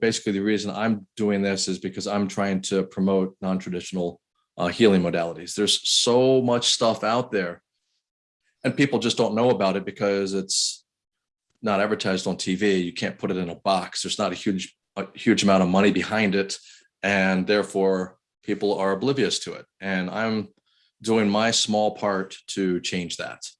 basically the reason I'm doing this is because I'm trying to promote non-traditional uh, healing modalities. There's so much stuff out there. And people just don't know about it because it's not advertised on TV. You can't put it in a box. There's not a huge, a huge amount of money behind it. And therefore people are oblivious to it. And I'm doing my small part to change that.